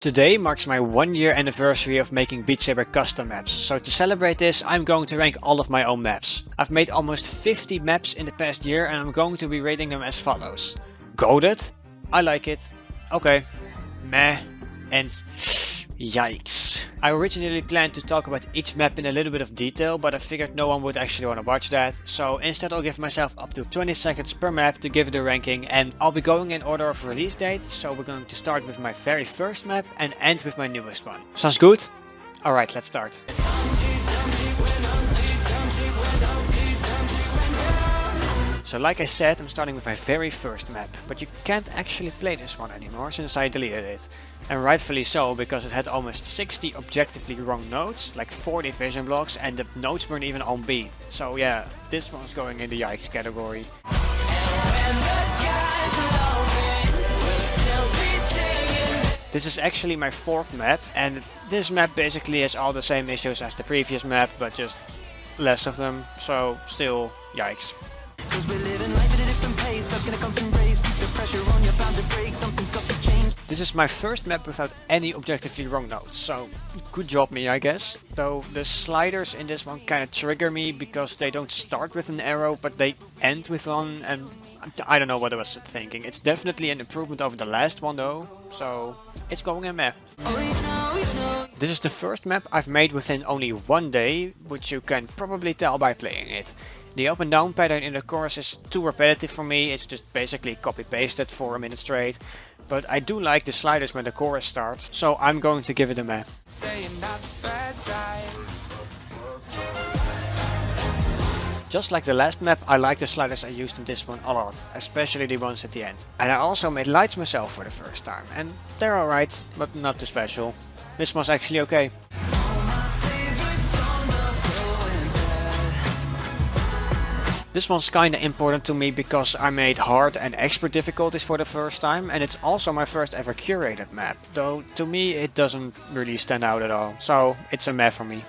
Today marks my one year anniversary of making Beat Saber custom maps, so to celebrate this I'm going to rank all of my own maps. I've made almost 50 maps in the past year and I'm going to be rating them as follows. Goated? I like it. Okay. Meh. And Yikes. I originally planned to talk about each map in a little bit of detail, but I figured no one would actually want to watch that, so instead I'll give myself up to 20 seconds per map to give it a ranking and I'll be going in order of release date, so we're going to start with my very first map and end with my newest one. Sounds good? Alright, let's start. So like I said, I'm starting with my very first map, but you can't actually play this one anymore since I deleted it. And rightfully so, because it had almost 60 objectively wrong notes, like 40 vision blocks, and the notes weren't even on beat. So yeah, this one's going in the yikes category. This is actually my fourth map, and this map basically has all the same issues as the previous map, but just less of them, so still yikes. Cause we're living life at a different pace Stuck in a constant race Keep the pressure on, you're bound to break Something's got to change This is my first map without any objectively wrong notes, so good job me I guess. Though the sliders in this one kinda trigger me because they don't start with an arrow but they end with one and I don't know what I was thinking. It's definitely an improvement over the last one though, so it's going in map. Oh, this is the first map I've made within only one day, which you can probably tell by playing it. The up and down pattern in the chorus is too repetitive for me, it's just basically copy pasted for a minute straight. But I do like the sliders when the chorus starts, so I'm going to give it a meh. Just like the last map, I like the sliders I used in this one a lot, especially the ones at the end. And I also made lights myself for the first time, and they're alright, but not too special. This one's actually okay. This one's kinda important to me because I made hard and expert difficulties for the first time and it's also my first ever curated map, though to me it doesn't really stand out at all, so it's a map for me.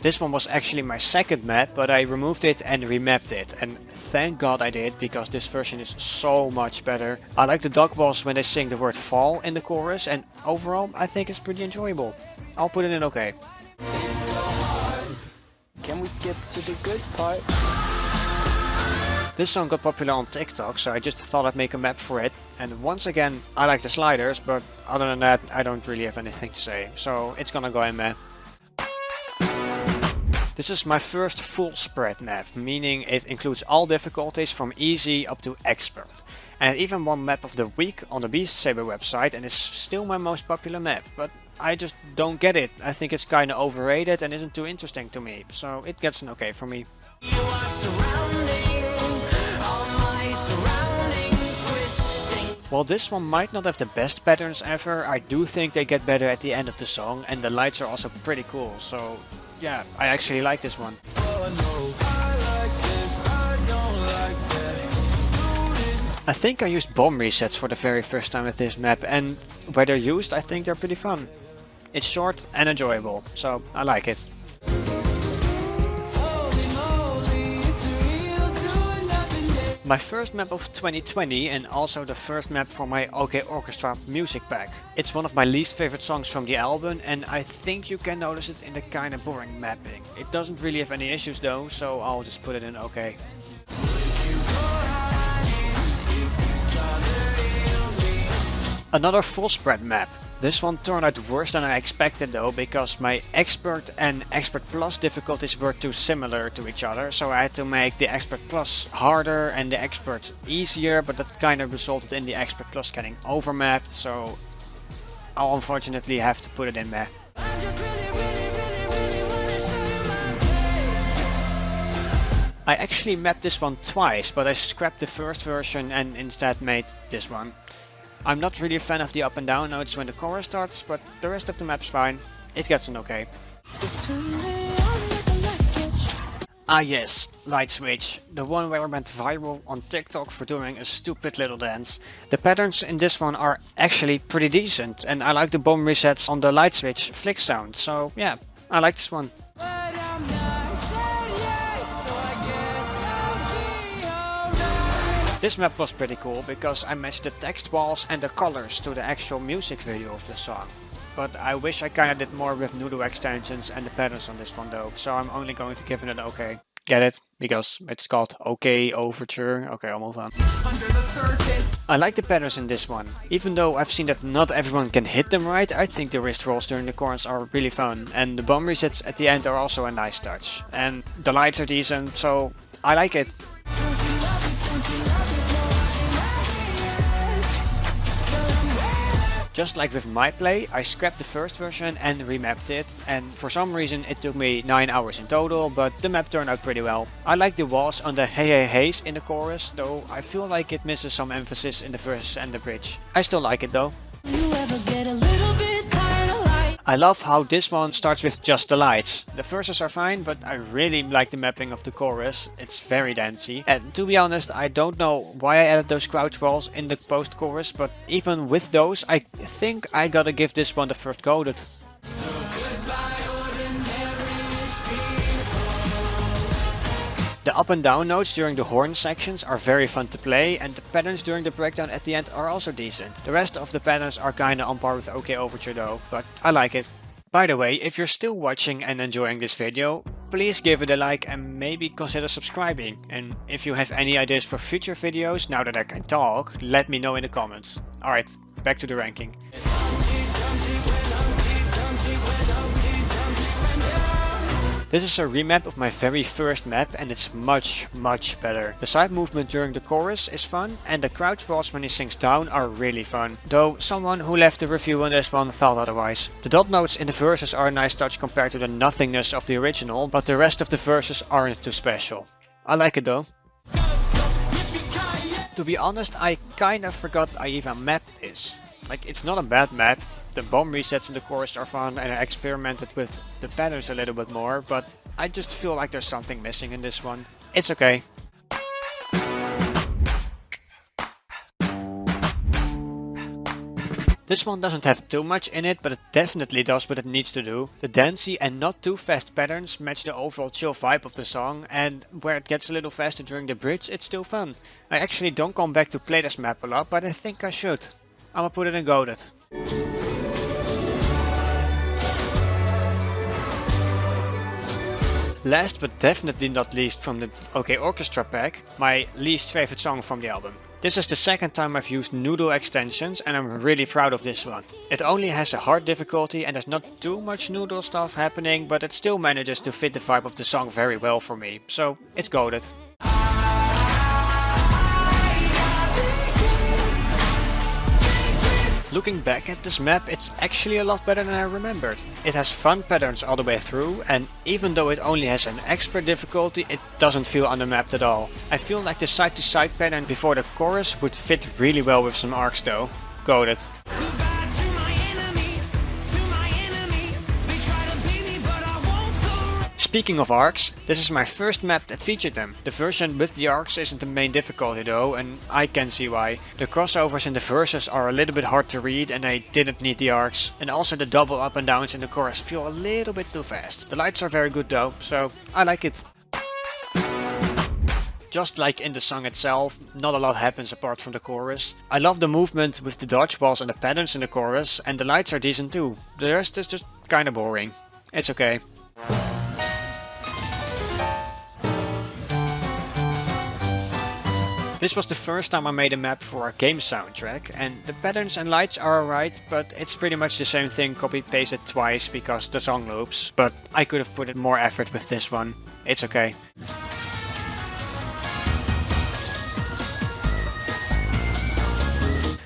This one was actually my second map, but I removed it and remapped it. And thank god I did, because this version is so much better. I like the dog balls when they sing the word fall in the chorus, and overall I think it's pretty enjoyable. I'll put it in okay. Can we skip to the good part? This song got popular on TikTok, so I just thought I'd make a map for it. And once again, I like the sliders, but other than that, I don't really have anything to say. So it's gonna go in there. This is my first full spread map, meaning it includes all difficulties from easy up to expert. And even one map of the week on the Beast Saber website and is still my most popular map, but I just don't get it. I think it's kinda overrated and isn't too interesting to me, so it gets an okay for me. While this one might not have the best patterns ever, I do think they get better at the end of the song and the lights are also pretty cool, so yeah, I actually like this one. I think I used bomb resets for the very first time with this map and where they're used I think they're pretty fun. It's short and enjoyable, so I like it. My first map of 2020 and also the first map for my OK Orchestra music pack. It's one of my least favorite songs from the album and I think you can notice it in the kinda boring mapping. It doesn't really have any issues though, so I'll just put it in OK. Another full spread map. This one turned out worse than I expected though, because my Expert and Expert Plus difficulties were too similar to each other, so I had to make the Expert Plus harder and the Expert easier, but that kind of resulted in the Expert Plus getting overmapped, so I'll unfortunately have to put it in there. I actually mapped this one twice, but I scrapped the first version and instead made this one. I'm not really a fan of the up and down notes when the chorus starts, but the rest of the map's fine. It gets an okay. Ah yes, Light Switch, the one where I went viral on TikTok for doing a stupid little dance. The patterns in this one are actually pretty decent and I like the bomb resets on the Light Switch flick sound, so yeah, I like this one. This map was pretty cool because I matched the text walls and the colors to the actual music video of the song. But I wish I kinda did more with noodle extensions and the patterns on this one though, so I'm only going to give it an okay. Get it? Because it's called OK Overture. Okay, I'll move on. I like the patterns in this one. Even though I've seen that not everyone can hit them right, I think the wrist rolls during the chorus are really fun. And the bomb resets at the end are also a nice touch. And the lights are decent, so I like it. Just like with my play, I scrapped the first version and remapped it, and for some reason it took me 9 hours in total, but the map turned out pretty well. I like the walls on the hey hey heys in the chorus, though I feel like it misses some emphasis in the verse and the bridge. I still like it though. I love how this one starts with just the lights. The verses are fine, but I really like the mapping of the chorus. It's very dancey. And to be honest, I don't know why I added those crouch walls in the post-chorus, but even with those, I think I gotta give this one the first go. The up and down notes during the horn sections are very fun to play and the patterns during the breakdown at the end are also decent. The rest of the patterns are kinda on par with OK Overture though, but I like it. By the way, if you're still watching and enjoying this video, please give it a like and maybe consider subscribing. And if you have any ideas for future videos, now that I can talk, let me know in the comments. Alright, back to the ranking. This is a remap of my very first map and it's much, much better. The side movement during the chorus is fun and the crouch walls when he sings down are really fun. Though someone who left a review on this one thought otherwise. The dot notes in the verses are a nice touch compared to the nothingness of the original, but the rest of the verses aren't too special. I like it though. To be honest, I kinda forgot I even mapped this. Like, it's not a bad map, the bomb resets in the chorus are fun and I experimented with the patterns a little bit more, but I just feel like there's something missing in this one. It's okay. This one doesn't have too much in it, but it definitely does what it needs to do. The dancey and not too fast patterns match the overall chill vibe of the song, and where it gets a little faster during the bridge, it's still fun. I actually don't come back to play this map a lot, but I think I should. I'ma put it in Goated. Last but definitely not least from the OK Orchestra pack, my least favorite song from the album. This is the second time I've used Noodle extensions and I'm really proud of this one. It only has a hard difficulty and there's not too much Noodle stuff happening, but it still manages to fit the vibe of the song very well for me, so it's goated. Looking back at this map, it's actually a lot better than I remembered. It has fun patterns all the way through, and even though it only has an expert difficulty, it doesn't feel undermapped at all. I feel like the side-to-side -side pattern before the chorus would fit really well with some arcs though. Goated. Speaking of arcs, this is my first map that featured them. The version with the arcs isn't the main difficulty though, and I can see why. The crossovers in the verses are a little bit hard to read and I didn't need the arcs. And also the double up and downs in the chorus feel a little bit too fast. The lights are very good though, so I like it. Just like in the song itself, not a lot happens apart from the chorus. I love the movement with the dodgeballs and the patterns in the chorus, and the lights are decent too. The rest is just kinda boring. It's okay. This was the first time I made a map for a game soundtrack, and the patterns and lights are alright, but it's pretty much the same thing copy pasted twice because the song loops, but I could have put in more effort with this one. It's okay.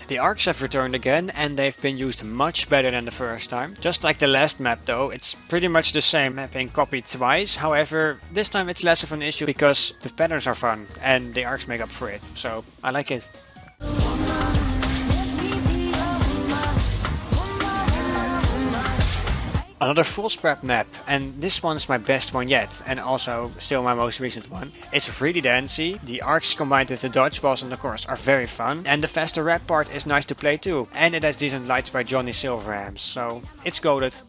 The arcs have returned again and they've been used much better than the first time. Just like the last map though, it's pretty much the same map being copied twice, however this time it's less of an issue because the patterns are fun and the arcs make up for it, so I like it. Another full spread map, and this one's my best one yet, and also still my most recent one. It's really dancey, the arcs combined with the dodgeballs and the chorus are very fun, and the faster rap part is nice to play too, and it has decent lights by Johnny Silverhams, so it's goated.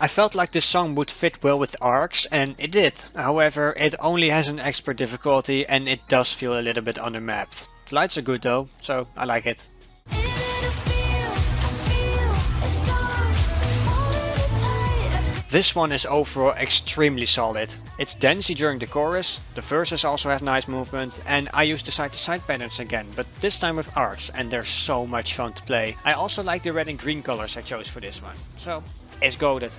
I felt like this song would fit well with ARCs, and it did. However, it only has an expert difficulty and it does feel a little bit undermapped. Lights are good though, so I like it. This one is overall extremely solid. It's dancey during the chorus, the verses also have nice movement and I use the side to side patterns again, but this time with arcs and they're so much fun to play. I also like the red and green colors I chose for this one, so it's goated.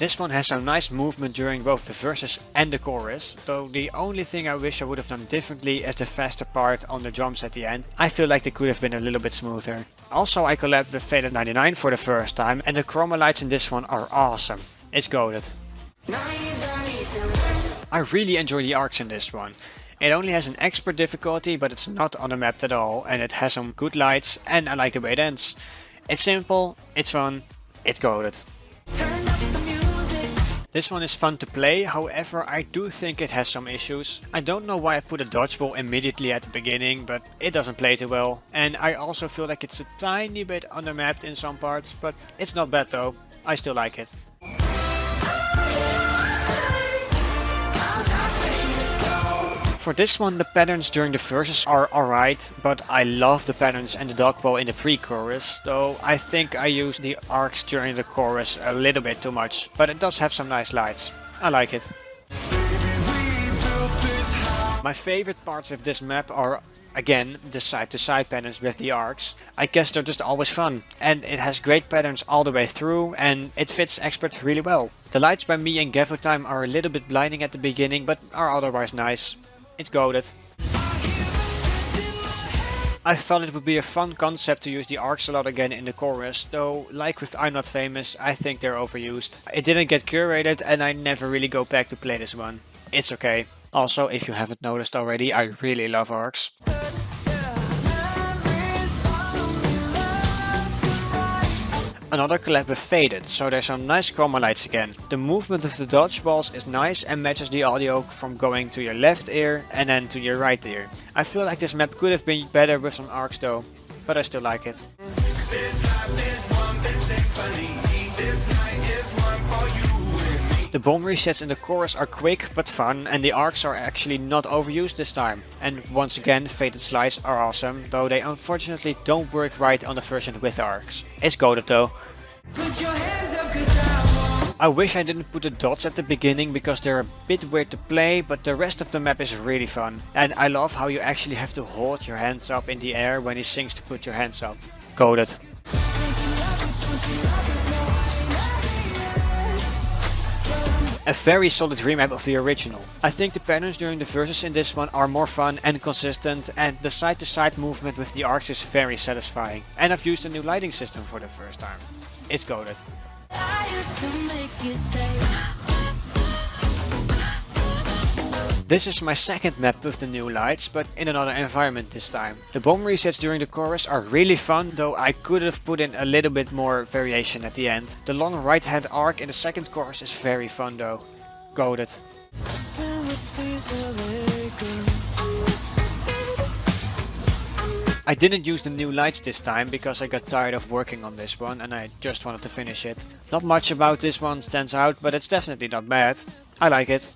This one has some nice movement during both the verses and the chorus, though the only thing I wish I would have done differently is the faster part on the drums at the end. I feel like they could have been a little bit smoother. Also I collabed with Faded 99 for the first time and the chroma lights in this one are awesome. It's goated. I really enjoy the arcs in this one. It only has an expert difficulty but it's not on the map at all and it has some good lights and I like the way it ends. It's simple, it's fun, it's goated. This one is fun to play, however I do think it has some issues. I don't know why I put a dodgeball immediately at the beginning, but it doesn't play too well. And I also feel like it's a tiny bit undermapped in some parts, but it's not bad though. I still like it. For this one the patterns during the verses are alright, but I love the patterns and the dodgeball in the pre-chorus, though I think I use the arcs during the chorus a little bit too much, but it does have some nice lights. I like it. My favorite parts of this map are again the side-to-side -side patterns with the arcs. I guess they're just always fun and it has great patterns all the way through and it fits expert really well. The lights by me and Gavotime are a little bit blinding at the beginning but are otherwise nice. It's goated. I thought it would be a fun concept to use the arcs a lot again in the chorus, though like with I'm Not Famous, I think they're overused. It didn't get curated and I never really go back to play this one. It's okay. Also, if you haven't noticed already, I really love arcs. Another collab with Faded, so there's some nice chroma lights again. The movement of the dodgeballs is nice and matches the audio from going to your left ear and then to your right ear. I feel like this map could have been better with some arcs though, but I still like it. The bomb resets in the chorus are quick but fun and the arcs are actually not overused this time. And once again faded slides are awesome, though they unfortunately don't work right on the version with arcs. It's goated though. I wish I didn't put the dots at the beginning because they're a bit weird to play, but the rest of the map is really fun. And I love how you actually have to hold your hands up in the air when he sings to put your hands up. Goated. A very solid remap of the original. I think the patterns during the verses in this one are more fun and consistent and the side to side movement with the arcs is very satisfying. And I've used a new lighting system for the first time. It's goated. This is my second map with the new lights, but in another environment this time. The bomb resets during the chorus are really fun, though I could have put in a little bit more variation at the end. The long right hand arc in the second chorus is very fun though. Goated. I didn't use the new lights this time because I got tired of working on this one and I just wanted to finish it. Not much about this one stands out, but it's definitely not bad. I like it.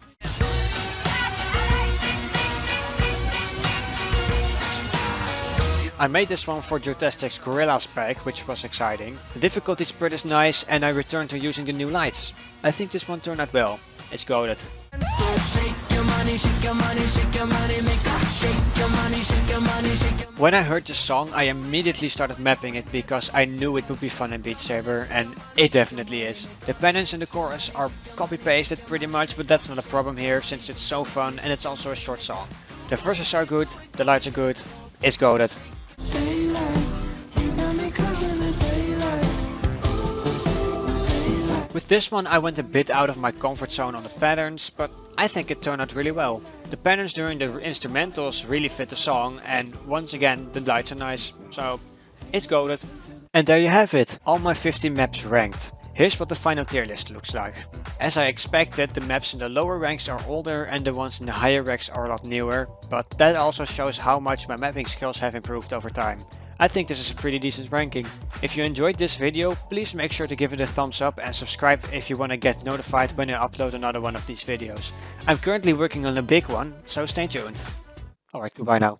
I made this one for Joetastic's Gorillaz pack, which was exciting. The difficulty spread is nice and I returned to using the new lights. I think this one turned out well. It's goated. When I heard the song, I immediately started mapping it because I knew it would be fun in Beat Saber, and it definitely is. The patterns and the chorus are copy-pasted pretty much, but that's not a problem here since it's so fun and it's also a short song. The verses are good, the lights are good, it's goated. With this one I went a bit out of my comfort zone on the patterns, but I think it turned out really well. The patterns during the instrumentals really fit the song and once again the lights are nice, so it's goated. And there you have it, all my 50 maps ranked. Here's what the final tier list looks like. As I expected, the maps in the lower ranks are older and the ones in the higher ranks are a lot newer, but that also shows how much my mapping skills have improved over time. I think this is a pretty decent ranking. If you enjoyed this video, please make sure to give it a thumbs up and subscribe if you want to get notified when I upload another one of these videos. I'm currently working on a big one, so stay tuned. Alright, goodbye now.